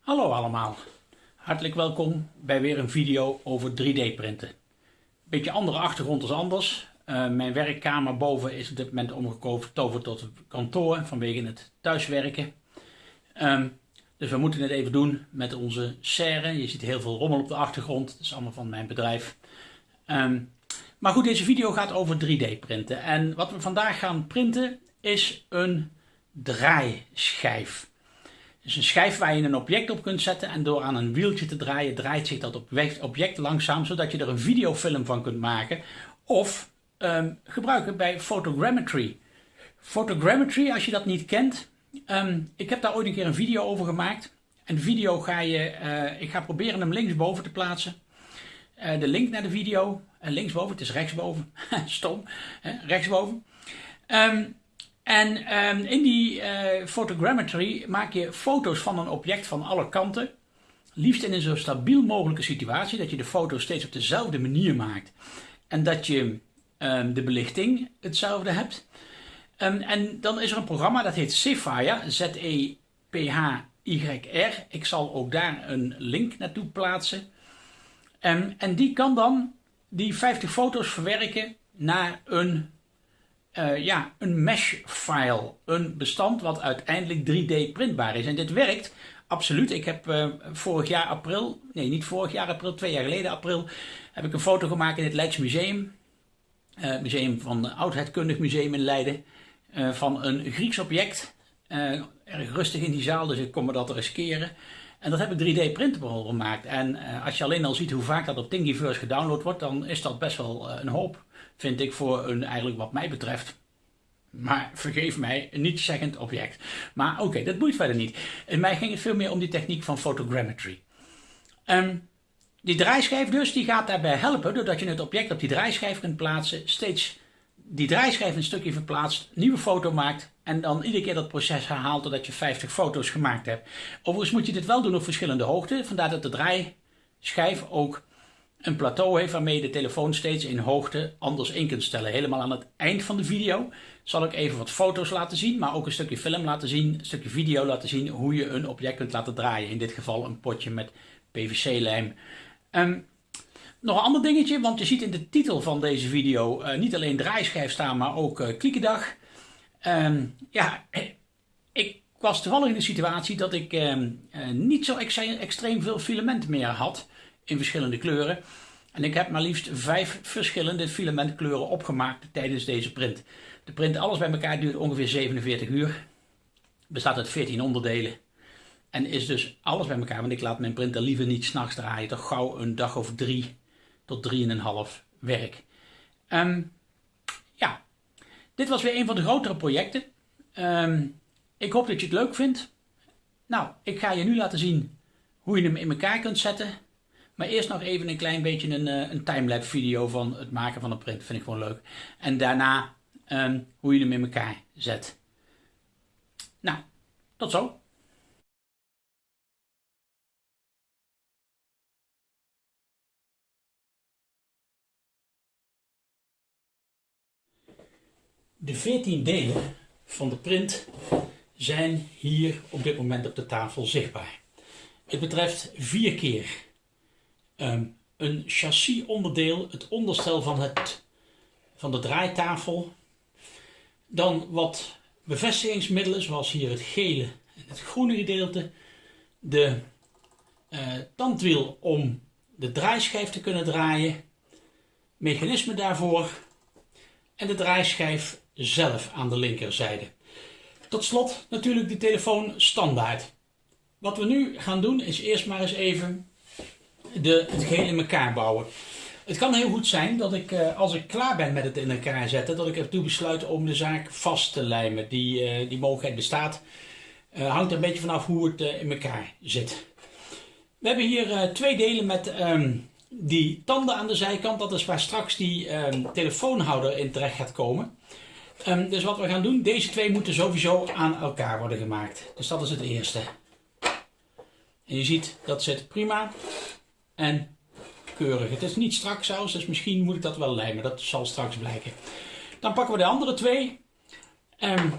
Hallo allemaal, hartelijk welkom bij weer een video over 3D printen. Beetje andere achtergrond als anders. Uh, mijn werkkamer boven is op dit moment omgetoverd tot kantoor vanwege het thuiswerken. Um, dus we moeten het even doen met onze serre. Je ziet heel veel rommel op de achtergrond, dat is allemaal van mijn bedrijf. Um, maar goed, deze video gaat over 3D printen. En wat we vandaag gaan printen is een draaischijf. Dus een schijf waar je een object op kunt zetten en door aan een wieltje te draaien draait zich dat object langzaam zodat je er een videofilm van kunt maken of um, gebruiken bij photogrammetry. Photogrammetry, als je dat niet kent, um, ik heb daar ooit een keer een video over gemaakt. En de video ga je, uh, ik ga proberen hem linksboven te plaatsen. Uh, de link naar de video, uh, linksboven, het is rechtsboven, stom, hè, rechtsboven. Um, en um, in die uh, photogrammetry maak je foto's van een object van alle kanten. Liefst in een zo stabiel mogelijke situatie, dat je de foto steeds op dezelfde manier maakt. En dat je um, de belichting hetzelfde hebt. Um, en dan is er een programma dat heet Zephire, Z-E-P-H-Y-R. Ik zal ook daar een link naartoe plaatsen. en die kan dan die 50 foto's verwerken naar een uh, ja, een mesh file. Een bestand wat uiteindelijk 3D printbaar is. En dit werkt absoluut. Ik heb uh, vorig jaar april, nee niet vorig jaar april, twee jaar geleden april, heb ik een foto gemaakt in het Leids Museum. Uh, museum van Oudheidkundig Museum in Leiden. van een Grieks object. erg rustig in die zaal, dus ik kom me dat riskeren. En dat heb ik 3D printable gemaakt. En als je alleen al ziet hoe vaak dat op Thingiverse gedownload wordt, dan is dat best wel een hoop vind ik voor een, eigenlijk wat mij betreft, maar vergeef mij, niet-zeggend object. Maar oké, dat boeit verder niet. In mij ging het veel meer om die techniek van photogrammetry. Um, die draaischijf dus, die gaat daarbij helpen, doordat je het object op die draaischijf kunt plaatsen, steeds die draaischijf een stukje verplaatst, nieuwe foto maakt en dan iedere keer dat proces herhaalt totdat je 50 foto's gemaakt hebt. Overigens moet je dit wel doen op verschillende hoogten, vandaar dat de draaischijf ook een plateau heeft waarmee je de telefoon steeds in hoogte anders in kunt stellen. Helemaal aan het eind van de video zal ik even wat foto's laten zien, maar ook een stukje film laten zien, een stukje video laten zien hoe je een object kunt laten draaien. In dit geval een potje met PVC-lijm. Um, nog een ander dingetje, want je ziet in de titel van deze video uh, niet alleen draaischijf staan, maar ook uh, kliekendag. Um, ja, ik was toevallig in de situatie dat ik uh, niet zo extreem veel filament meer had in verschillende kleuren. En ik heb maar liefst vijf verschillende filamentkleuren opgemaakt tijdens deze print. De print alles bij elkaar duurt ongeveer 47 uur. Bestaat uit 14 onderdelen. En is dus alles bij elkaar, want ik laat mijn printer liever niet s'nachts draaien. Toch gauw een dag of drie tot drieënhalf werk. Um, ja, dit was weer een van de grotere projecten. Um, ik hoop dat je het leuk vindt. Nou, ik ga je nu laten zien hoe je hem in elkaar kunt zetten. Maar eerst nog even een klein beetje een, eh, een timelapse video van het maken van een print. Vind ik gewoon leuk. En daarna um, hoe je hem in elkaar zet. Nou, tot zo. De 14 delen van de print zijn hier op dit moment op de tafel zichtbaar. Het betreft vier keer um, een chassisonderdeel, het onderstel van, het, van de draaitafel. Dan wat bevestigingsmiddelen, zoals hier het gele en het groene gedeelte. De uh, tandwiel om de draaischijf te kunnen draaien. Mechanisme daarvoor. En de draaischijf zelf aan de linkerzijde. Tot slot natuurlijk de telefoon standaard. Wat we nu gaan doen is eerst maar eens even de, het geheel in elkaar bouwen. Het kan heel goed zijn dat ik, eh, als ik klaar ben met het in elkaar zetten, dat ik ertoe besluit om de zaak vast te lijmen. Die, uh, die mogelijkheid bestaat. Uh, hangt er een beetje vanaf hoe het in elkaar zit. We hebben hier twee delen met um, die tanden aan de zijkant. Dat is waar straks die um, telefoonhouder in terecht gaat komen. Um, dus wat we gaan doen, deze twee moeten sowieso aan elkaar worden gemaakt. Dus dat is het eerste. En je ziet, dat zit prima en keurig. Het is niet strak zelfs, dus misschien moet ik dat wel lijmen. Dat zal straks blijken. Dan pakken we de andere twee. Um,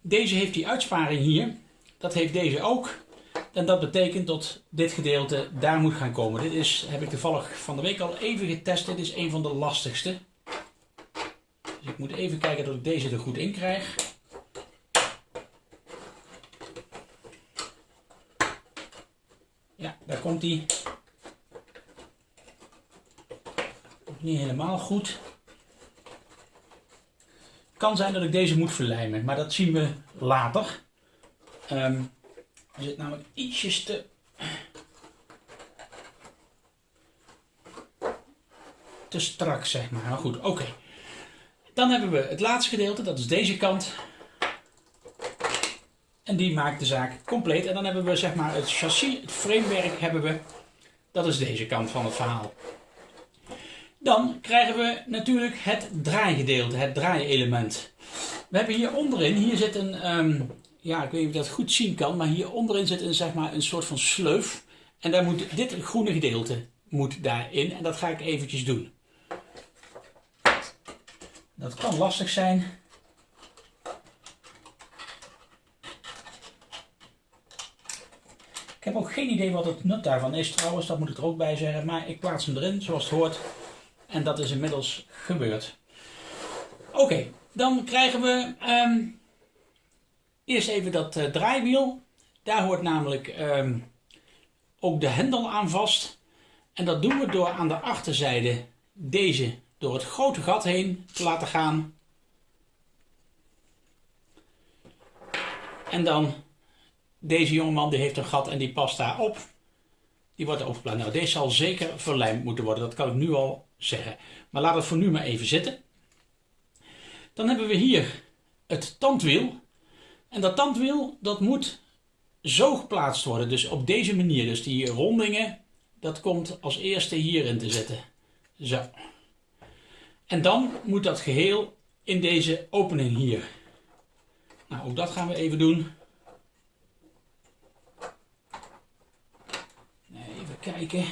deze heeft die uitsparing hier. Dat heeft deze ook. En dat betekent dat dit gedeelte daar moet gaan komen. Dit is, heb ik toevallig van de week al even getest. Dit is een van de lastigste. Dus ik moet even kijken dat ik deze er goed in krijg. Ja, daar komt hij. Niet helemaal goed. Kan zijn dat ik deze moet verlijmen, maar dat zien we later. Um, er zit namelijk ietsjes te... te strak, zeg maar. Nou goed, oké. Dan hebben we het laatste gedeelte, dat is deze kant. En die maakt de zaak compleet. En dan hebben we zeg maar het chassis, het framewerk hebben we. Dat is deze kant van het verhaal. Dan krijgen we natuurlijk het draaigedeelte, het draaielement. We hebben hier onderin, hier zit een, um, ja ik weet niet of je dat goed zien kan, maar hier onderin zit een, zeg maar, een soort van sleuf. En daar moet dit groene gedeelte moet daarin en dat ga ik eventjes doen. Dat kan lastig zijn. Ik heb ook geen idee wat het nut daarvan is trouwens, dat moet ik er ook bij zeggen. Maar ik plaats hem erin zoals het hoort. En dat is inmiddels gebeurd. Oké, dan krijgen we ehm, eerst even dat uh, draaiwiel. Daar hoort namelijk ehm, ook de hendel aan vast. En dat doen we door aan de achterzijde deze door het grote gat heen te laten gaan. En dan deze jongeman die heeft een gat en die past daar op. Die wordt overgeplaatst. Nou, deze zal zeker verlijmd moeten worden. Dat kan ik nu al zeggen. Maar laat het voor nu maar even zitten. Dan hebben we hier het tandwiel. En dat tandwiel dat moet zo geplaatst worden. Dus op deze manier. Dus die rondingen, dat komt als eerste hierin te zitten. Zo. En dan moet dat geheel in deze opening hier. Nou, ook dat gaan we even doen. Even kijken.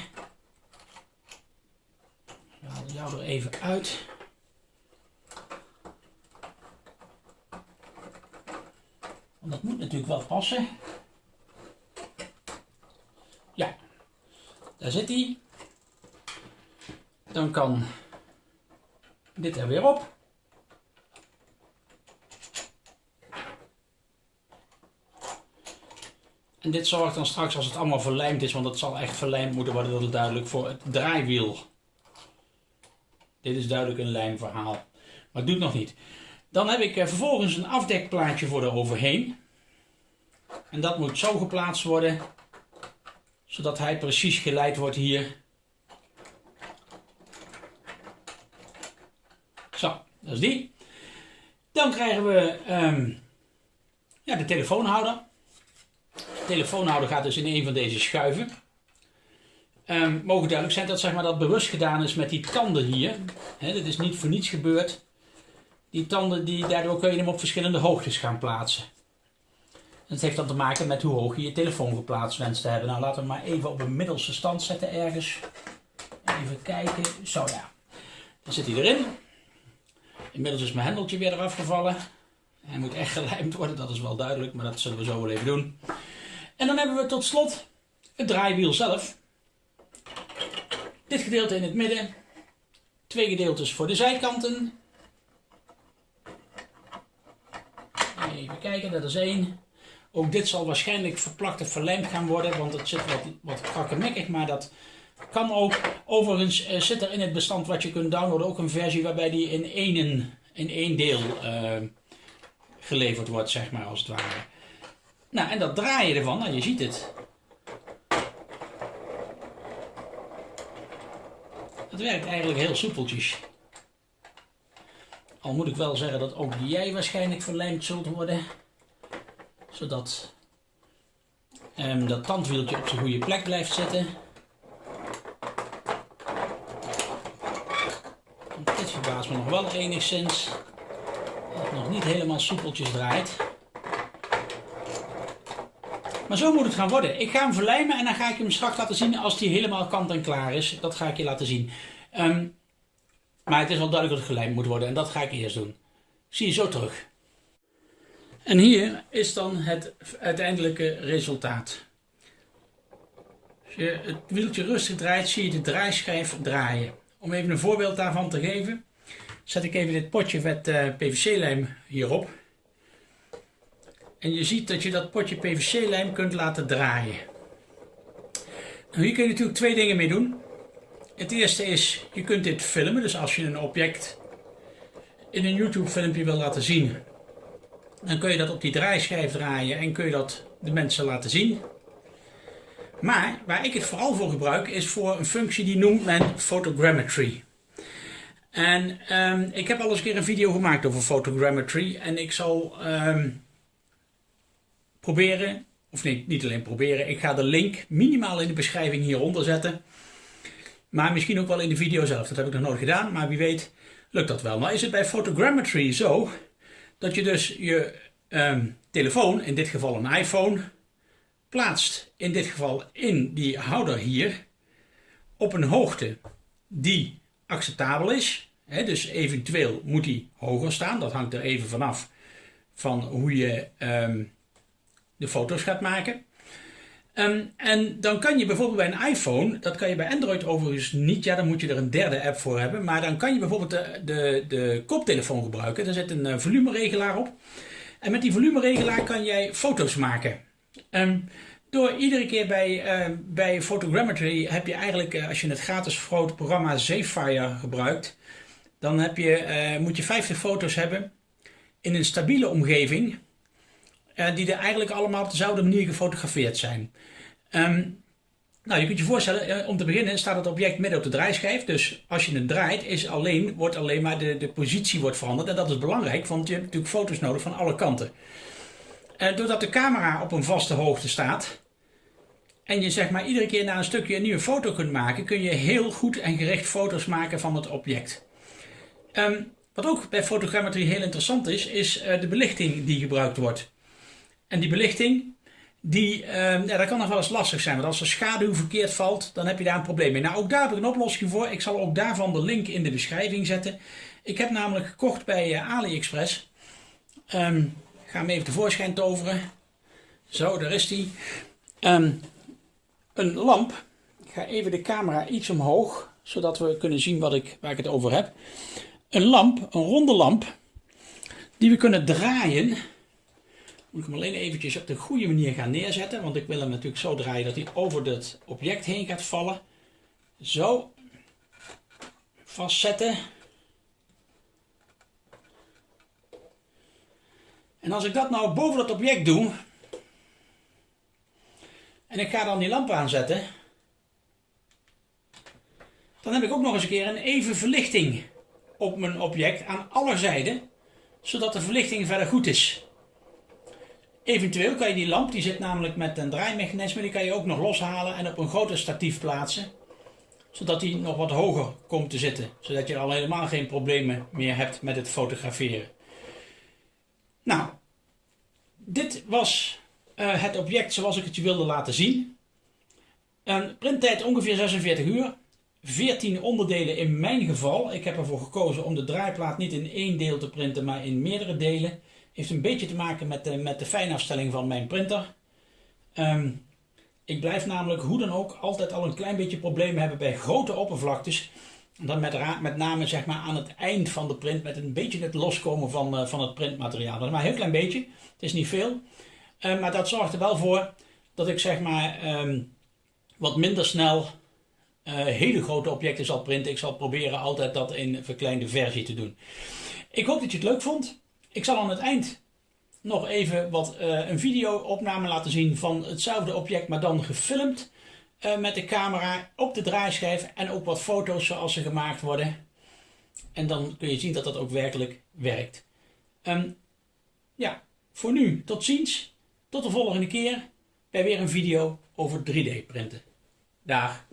We halen jou er even uit. Want dat moet natuurlijk wel passen. Ja, daar zit hij. Dan kan dit er weer op. En dit zorgt dan straks als het allemaal verlijmd is, want het zal echt verlijmd moeten worden, dat het duidelijk voor het draaiwiel. Dit is duidelijk een lijmverhaal. Maar het doet nog niet. Dan heb ik eh, vervolgens een afdekplaatje voor eroverheen. En dat moet zo geplaatst worden, zodat hij precies geleid wordt hier. Zo, dat is die. Dan krijgen we um, ja, de telefoonhouder. De telefoonhouder gaat dus in een van deze schuiven. Um, mogen duidelijk zijn dat zeg maar, dat bewust gedaan is met die tanden hier. Dit is niet voor niets gebeurd. Die tanden, die, daardoor kun je hem op verschillende hoogtes gaan plaatsen. En het heeft dan te maken met hoe hoog je je telefoon geplaatst wenst te hebben. Nou, laten we maar even op een middelste stand zetten ergens. Even kijken. Zo ja. Dan zit hij erin. Inmiddels is mijn hendeltje weer eraf gevallen. Hij moet echt gelijmd worden, dat is wel duidelijk, maar dat zullen we zo wel even doen. En dan hebben we tot slot het draaiwiel zelf. Dit gedeelte in het midden. Twee gedeeltes voor de zijkanten. Even kijken, dat is één. Ook dit zal waarschijnlijk verplakt of verlijmd gaan worden, want het zit wat, wat krakkemikkig, maar dat kan ook. Overigens uh, zit er in het bestand wat je kunt downloaden ook een versie waarbij die in één, in één deel uh, geleverd wordt, zeg maar, als het ware. Nou, en dat draaien ervan, nou, je ziet het. Het werkt eigenlijk heel soepeltjes. Al moet ik wel zeggen dat ook jij waarschijnlijk verlijmd zult worden. Zodat um, dat tandwieltje op zijn goede plek blijft zitten. dit verbaast me nog wel enigszins. Dat het nog niet helemaal soepeltjes draait. Maar zo moet het gaan worden. Ik ga hem verlijmen en dan ga ik hem straks laten zien als hij helemaal kant en klaar is. Dat ga ik je laten zien. Ehm, maar het is wel duidelijk dat het gelijmd moet worden en dat ga ik eerst doen. Zie je zo terug. En hier is dan het uiteindelijke resultaat. Als je het wieltje rustig draait, zie je de draaischijf draaien. Om even een voorbeeld daarvan te geven, zet ik even dit potje met uh, PVC-lijm hierop. En je ziet dat je dat potje PVC-lijm kunt laten draaien. Nou, hier kun je natuurlijk twee dingen mee doen. Het eerste is, je kunt dit filmen. Dus als je een object in een YouTube filmpje wil laten zien, dan kun je dat op die draaischijf draaien en kun je dat de mensen laten zien. Maar waar ik het vooral voor gebruik is voor een functie die noemt men photogrammetry. En um, ik heb al eens een keer een video gemaakt over photogrammetry en ik zal um, proberen, of nee, niet alleen proberen, ik ga de link minimaal in de beschrijving hieronder zetten. Maar misschien ook wel in de video zelf, dat heb ik nog nooit gedaan, maar wie weet lukt dat wel. Nou is het bij photogrammetry zo dat je dus je um, telefoon, in dit geval een iPhone, plaatst in dit geval in die houder hier op een hoogte die acceptabel is. dus eventueel moet die hoger staan, dat hangt er even vanaf van hoe je um, de foto's gaat maken. Um, en dan kan je bijvoorbeeld bij een iPhone, dat kan je bij Android overigens niet, ja dan moet je er een derde app voor hebben, maar dan kan je bijvoorbeeld de, de, de koptelefoon gebruiken. Daar zit een uh, volumeregelaar op. En met die volumeregelaar kan jij foto's maken. Um, door iedere keer bij, uh, bij Photogrammetry heb je eigenlijk, uh, als je het gratis programma Zephyr gebruikt, dan heb je, uh, moet je 50 foto's hebben in een stabiele omgeving, die er eigenlijk allemaal op dezelfde manier gefotografeerd zijn. Um, nou, je kunt je voorstellen, om te beginnen staat het object midden op de draaischijf. Dus als je het draait, is alleen, wordt alleen maar de, de positie wordt veranderd. En dat is belangrijk, want je hebt natuurlijk foto's nodig van alle kanten. Uh, doordat de camera op een vaste hoogte staat, en je zeg maar iedere keer na een stukje een nieuwe foto kunt maken, kun je heel goed en gericht foto's maken van het object. Um, wat ook bij fotogrammetrie heel interessant is, is uh, de belichting die gebruikt wordt. En die belichting, die, um, ja, dat kan nog wel eens lastig zijn, want als er schaduw verkeerd valt, dan heb je daar een probleem mee. Nou, ook daar heb ik een oplossing voor. Ik zal ook daarvan de link in de beschrijving zetten. Ik heb namelijk gekocht bij uh, AliExpress. Ik ga hem even tevoorschijn toveren. Zo, daar is die. Um, een lamp. Ik ga even de camera iets omhoog, zodat we kunnen zien wat ik, waar ik het over heb. Een lamp, een ronde lamp, die we kunnen draaien. Moet ik hem alleen eventjes op de goede manier gaan neerzetten, want ik wil hem natuurlijk zo draaien dat hij over het object heen gaat vallen. Zo, vastzetten. En als ik dat nou boven het object doe, en ik ga dan die lamp aanzetten, dan heb ik ook nog eens een keer een even verlichting op mijn object aan alle zijden, zodat de verlichting verder goed is. Eventueel kan je die lamp, die zit namelijk met een draaimechanisme, die kan je ook nog loshalen en op een groter statief plaatsen, zodat die nog wat hoger komt te zitten, zodat je al helemaal geen problemen meer hebt met het fotograferen. Nou, dit was uh, het object zoals ik het je wilde laten zien. Een printtijd ongeveer 46 uur. 14 onderdelen in mijn geval. Ik heb ervoor gekozen om de draaiplaat niet in één deel te printen, maar in meerdere delen. Heeft een beetje te maken met de, met de fijnafstelling van mijn printer. Um, ik blijf namelijk hoe dan ook altijd al een klein beetje problemen hebben bij grote oppervlaktes. Dan met, met name zeg maar aan het eind van de print met een beetje het loskomen van, uh, van het printmateriaal. Dat is maar een heel klein beetje. Het is niet veel. Uh, maar dat zorgt er wel voor dat ik zeg maar um, wat minder snel uh, hele grote objecten zal printen. Ik zal proberen altijd dat in een verkleinde versie te doen. Ik hoop dat je het leuk vond. Ik zal aan het eind nog even wat, een video-opname laten zien van hetzelfde object, maar dan gefilmd met de camera op de draaischijf en ook wat foto's zoals ze gemaakt worden. En dan kun je zien dat dat ook werkelijk werkt. Um, ja, voor nu, tot ziens. Tot de volgende keer bij weer een video over 3D printen. Dag!